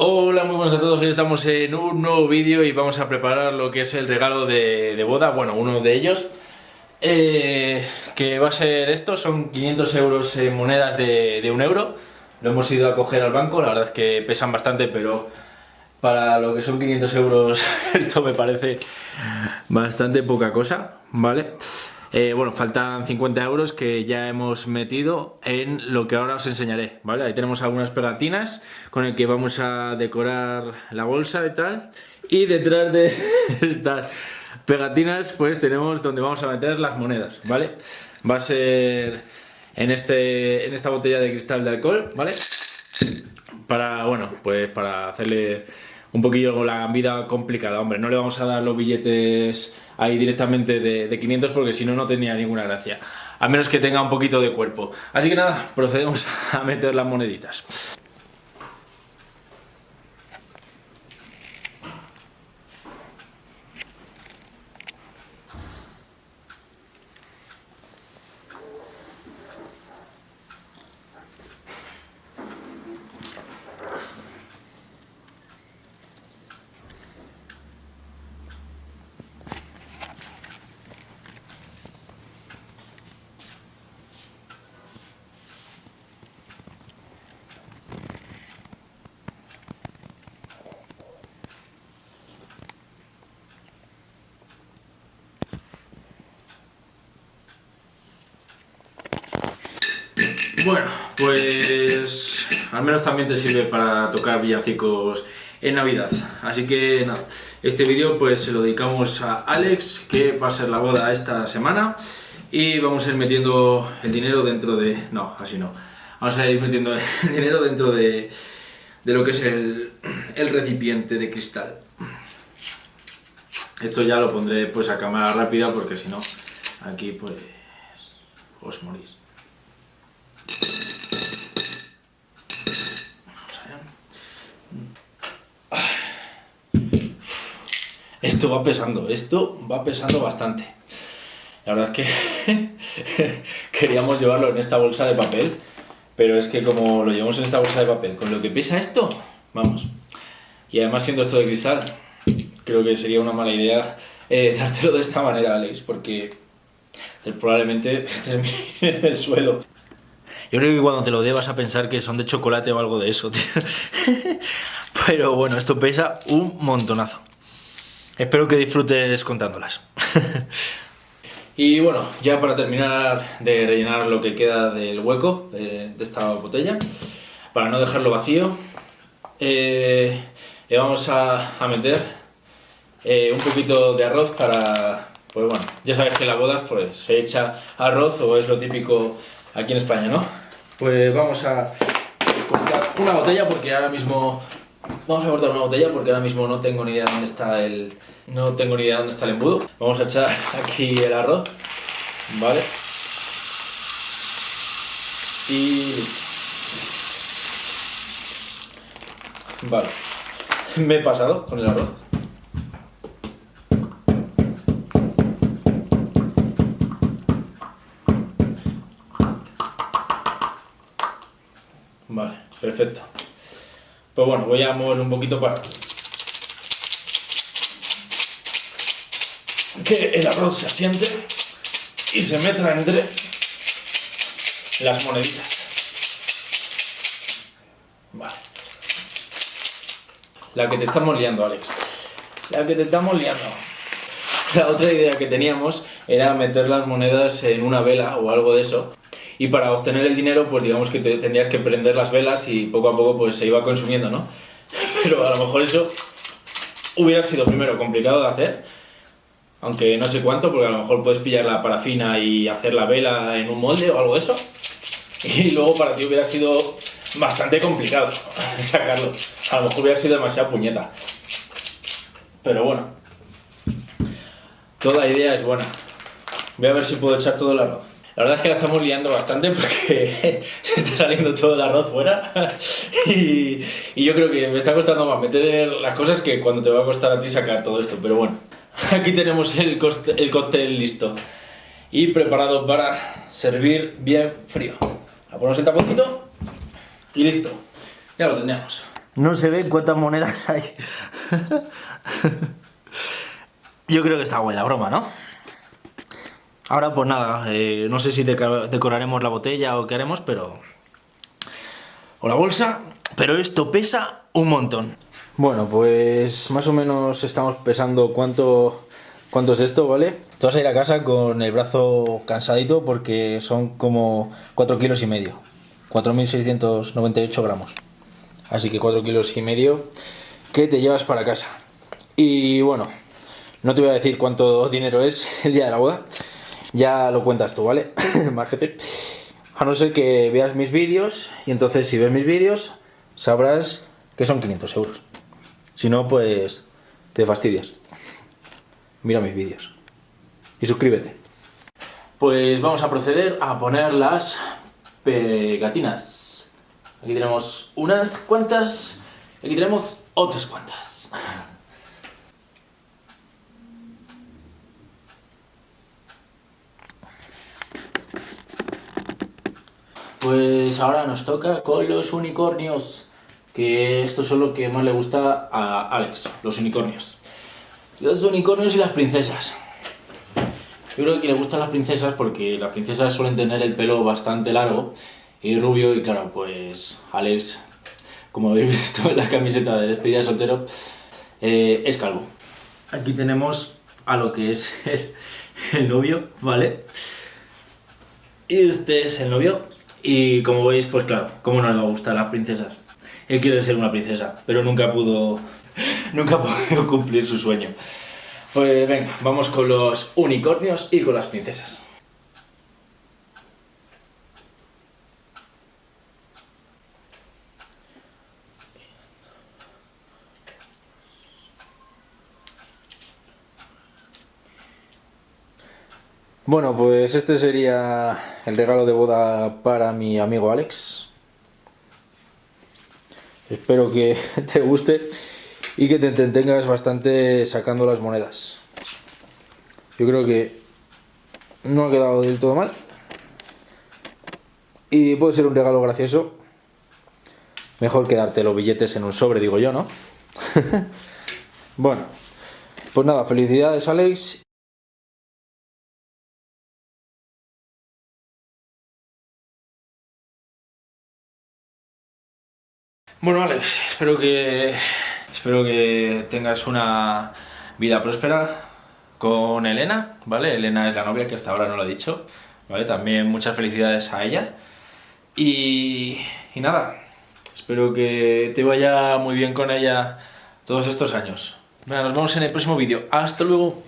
Hola, muy buenas a todos, hoy estamos en un nuevo vídeo y vamos a preparar lo que es el regalo de, boda, bueno, uno de ellos. Eh, que va a ser esto, son 500 euros en monedas de, de un euro. Lo hemos ido a coger al banco, la verdad es que pesan bastante, pero para lo que son 500 euros esto me parece bastante poca cosa, ¿vale? Eh, bueno, faltan 50 euros que ya hemos metido en lo que ahora os enseñaré, ¿vale? Ahí tenemos algunas pegatinas con el que vamos a decorar la bolsa y tal. Y detrás de estas pegatinas pues tenemos donde vamos a meter las monedas, ¿vale? Va a ser en, este, en esta botella de cristal de alcohol, ¿vale? Para, bueno, pues para hacerle un poquillo la vida complicada, hombre, no le vamos a dar los billetes ahí directamente de, 500 porque si no, no tenía ninguna gracia. A menos que tenga un poquito de cuerpo. Así que nada, procedemos a meter las moneditas. Bueno, pues al menos también te sirve para tocar villancicos en Navidad. Así que nada, este vídeo pues se lo dedicamos a Alex, que va a ser la boda esta semana. Y vamos a ir metiendo el dinero dentro de... no, así no. Vamos a ir metiendo el dinero dentro de, de lo que es el, el recipiente de cristal. Esto ya lo pondré pues a cámara rápida porque si no, aquí pues os morís. Esto va pesando, esto va pesando bastante. La verdad es que queríamos llevarlo en esta bolsa de papel, pero es que como lo llevamos en esta bolsa de papel, con lo que pesa esto, vamos. Y además siendo esto de cristal, creo que sería una mala idea eh, dártelo de esta manera, Alex, porque probablemente estés en el suelo. Yo creo que cuando te lo dé vas a pensar que son de chocolate o algo de eso, tío. Pero bueno, esto pesa un montonazo. Espero que disfrutes contándolas. y bueno, ya para terminar de rellenar lo que queda del hueco de, esta botella, para no dejarlo vacío, eh, le vamos a, meter eh, un poquito de arroz para... Pues bueno, ya sabes que en las bodas pues, se echa arroz o es lo típico aquí en España, ¿no? Pues vamos a cortar una botella porque ahora mismo Vamos a cortar una botella porque ahora mismo no tengo ni idea dónde está el... No tengo ni idea dónde está el embudo. Vamos a echar aquí el arroz, ¿vale? Y... Vale. Me he pasado con el arroz. Vale, perfecto. Pues bueno, voy a mover un poquito para que el arroz se asiente y se meta entre las moneditas. Vale. La que te estamos liando, Alex. La que te estamos liando. La otra idea que teníamos era meter las monedas en una vela o algo de eso y para obtener el dinero pues digamos que te, tendrías que prender las velas y poco a poco pues se iba consumiendo, ¿no? Pero a lo mejor eso hubiera sido primero complicado de hacer, aunque no sé cuánto, porque a lo mejor puedes pillar la parafina y hacer la vela en un molde o algo de eso, y luego para ti hubiera sido bastante complicado sacarlo, a lo mejor hubiera sido demasiado puñeta. Pero bueno, toda idea es buena. Voy a ver si puedo echar todo el arroz. La verdad es que la estamos liando bastante porque se está saliendo todo el arroz fuera y, yo creo que me está costando más meter las cosas que cuando te va a costar a ti sacar todo esto, pero bueno. Aquí tenemos el, el cóctel listo y preparado para servir bien frío. La ponemos en taponcito y listo. Ya lo tendríamos. No se ve cuántas monedas hay. Yo creo que está buena broma, ¿no? Ahora pues nada, eh, no sé si decoraremos la botella o qué haremos, pero... O la bolsa, pero esto pesa un montón. Bueno, pues más o menos estamos pesando cuánto, cuánto es esto, ¿vale? Te vas a ir a casa con el brazo cansadito porque son como 4 kilos y medio. 4.698 gramos. Así que 4 kilos y medio que te llevas para casa. Y bueno, no te voy a decir cuánto dinero es el día de la boda, ya lo cuentas tú, ¿vale? Májete. A no ser que veas mis vídeos, y entonces si ves mis vídeos, sabrás que son 500 euros. Si no, pues te fastidias. Mira mis vídeos. Y suscríbete. Pues vamos a proceder a poner las pegatinas. Aquí tenemos unas cuantas, aquí tenemos otras cuantas. Pues ahora nos toca con los unicornios, que esto es lo que más le gusta a Alex, los unicornios. Los unicornios y las princesas. Yo creo que le gustan las princesas porque las princesas suelen tener el pelo bastante largo y rubio y claro, pues Alex, como habéis visto en la camiseta de despedida de soltero, eh, es calvo. Aquí tenemos a lo que es el, el novio, ¿vale? Y este es el novio, y como veis, pues claro, ¿cómo no le va a gustar a las princesas? Él quiere ser una princesa, pero nunca pudo, nunca pudo cumplir su sueño. Pues venga, vamos con los unicornios y con las princesas. Bueno, pues este sería el regalo de boda para mi amigo Alex. Espero que te guste y que te entretengas bastante sacando las monedas. Yo creo que no ha quedado del todo mal. Y puede ser un regalo gracioso. Mejor que darte los billetes en un sobre, digo yo, ¿no? bueno, pues nada, felicidades Alex Bueno, Alex, espero que, espero que tengas una vida próspera con Elena, ¿vale? Elena es la novia que hasta ahora no lo he dicho, ¿vale? También muchas felicidades a ella. Y, y nada, espero que te vaya muy bien con ella todos estos años. Venga, nos vemos en el próximo vídeo. ¡Hasta luego!